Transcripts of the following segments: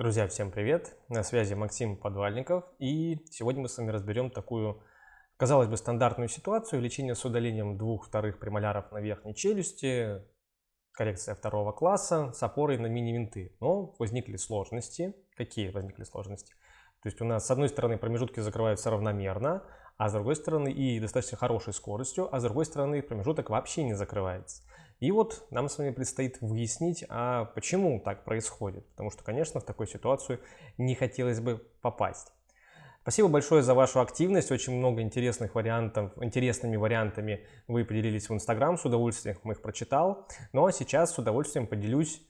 Друзья, всем привет! На связи Максим Подвальников. И сегодня мы с вами разберем такую, казалось бы, стандартную ситуацию. Лечение с удалением двух вторых премоляров на верхней челюсти, коррекция второго класса с опорой на мини-винты. Но возникли сложности. Какие возникли сложности? То есть у нас с одной стороны промежутки закрываются равномерно, а с другой стороны и достаточно хорошей скоростью, а с другой стороны промежуток вообще не закрывается. И вот нам с вами предстоит выяснить, а почему так происходит. Потому что, конечно, в такую ситуацию не хотелось бы попасть. Спасибо большое за вашу активность. Очень много интересных вариантов, интересными вариантами вы поделились в Инстаграм. С удовольствием их прочитал. Но ну, а сейчас с удовольствием поделюсь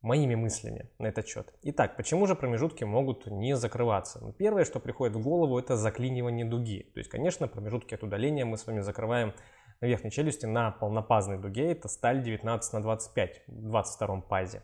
моими мыслями на этот счет. Итак, почему же промежутки могут не закрываться? Ну, первое, что приходит в голову, это заклинивание дуги. То есть, конечно, промежутки от удаления мы с вами закрываем на верхней челюсти на полнопазной дуге. Это сталь 19 на 25 в 22 пазе.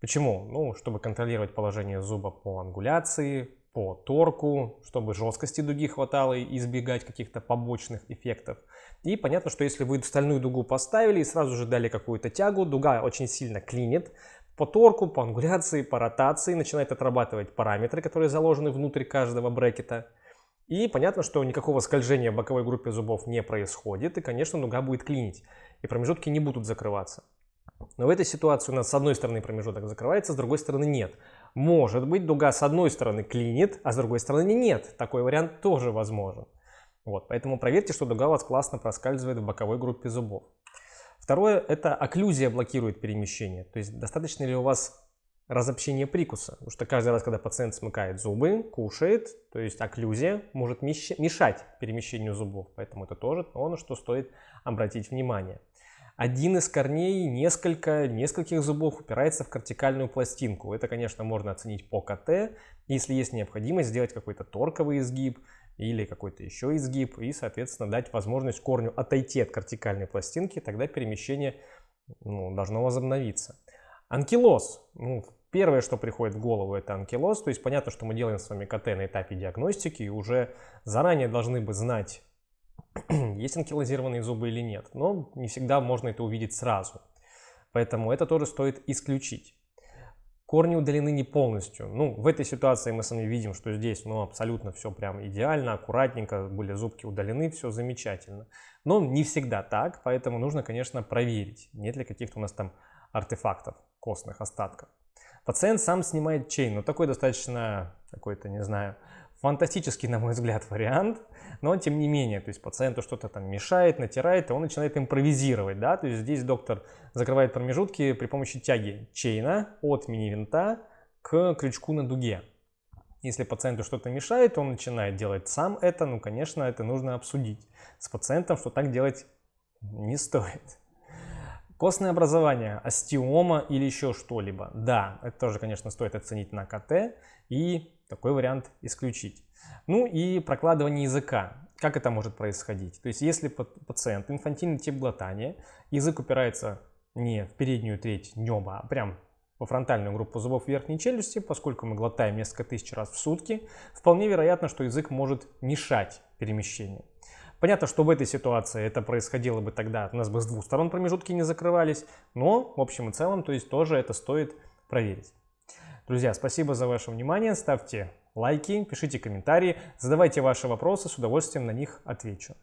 Почему? Ну, чтобы контролировать положение зуба по ангуляции, по торку, чтобы жесткости дуги хватало и избегать каких-то побочных эффектов. И понятно, что если вы стальную дугу поставили и сразу же дали какую-то тягу, дуга очень сильно клинит, по торку, по ангуляции, по ротации начинает отрабатывать параметры, которые заложены внутрь каждого брекета. И понятно, что никакого скольжения в боковой группе зубов не происходит, и, конечно, нога будет клинить, и промежутки не будут закрываться. Но в этой ситуации у нас с одной стороны промежуток закрывается, с другой стороны нет. Может быть, дуга с одной стороны клинит, а с другой стороны нет. Такой вариант тоже возможен. Вот, поэтому проверьте, что дуга у вас классно проскальзывает в боковой группе зубов. Второе – это окклюзия блокирует перемещение. То есть достаточно ли у вас разобщение прикуса. Потому что каждый раз, когда пациент смыкает зубы, кушает, то есть окклюзия может мешать перемещению зубов. Поэтому это тоже то, на что стоит обратить внимание. Один из корней, несколько, нескольких зубов упирается в кортикальную пластинку. Это, конечно, можно оценить по КТ, если есть необходимость сделать какой-то торковый изгиб или какой-то еще изгиб и, соответственно, дать возможность корню отойти от кортикальной пластинки, тогда перемещение ну, должно возобновиться. Анкилоз. Ну, первое, что приходит в голову, это анкилоз. То есть понятно, что мы делаем с вами КТ на этапе диагностики и уже заранее должны бы знать, есть анкилозированные зубы или нет. Но не всегда можно это увидеть сразу. Поэтому это тоже стоит исключить. Корни удалены не полностью. Ну, в этой ситуации мы с вами видим, что здесь ну, абсолютно все прям идеально, аккуратненько, были зубки удалены, все замечательно. Но не всегда так, поэтому нужно, конечно, проверить, нет ли каких-то у нас там артефактов костных остатков. Пациент сам снимает чейн, но такой достаточно какой-то, не знаю, фантастический, на мой взгляд, вариант, но тем не менее, то есть пациенту что-то там мешает, натирает, и он начинает импровизировать, да, то есть здесь доктор закрывает промежутки при помощи тяги чейна от мини-винта к крючку на дуге. Если пациенту что-то мешает, он начинает делать сам это, ну, конечно, это нужно обсудить с пациентом, что так делать не стоит. Костное образование, остеома или еще что-либо. Да, это тоже, конечно, стоит оценить на КТ и такой вариант исключить. Ну и прокладывание языка. Как это может происходить? То есть если пациент инфантильный тип глотания, язык упирается не в переднюю треть неба, а прям во фронтальную группу зубов верхней челюсти, поскольку мы глотаем несколько тысяч раз в сутки, вполне вероятно, что язык может мешать перемещению. Понятно, что в этой ситуации это происходило бы тогда, у нас бы с двух сторон промежутки не закрывались, но в общем и целом, то есть тоже это стоит проверить. Друзья, спасибо за ваше внимание, ставьте лайки, пишите комментарии, задавайте ваши вопросы, с удовольствием на них отвечу.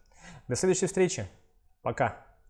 До следующей встречи, пока!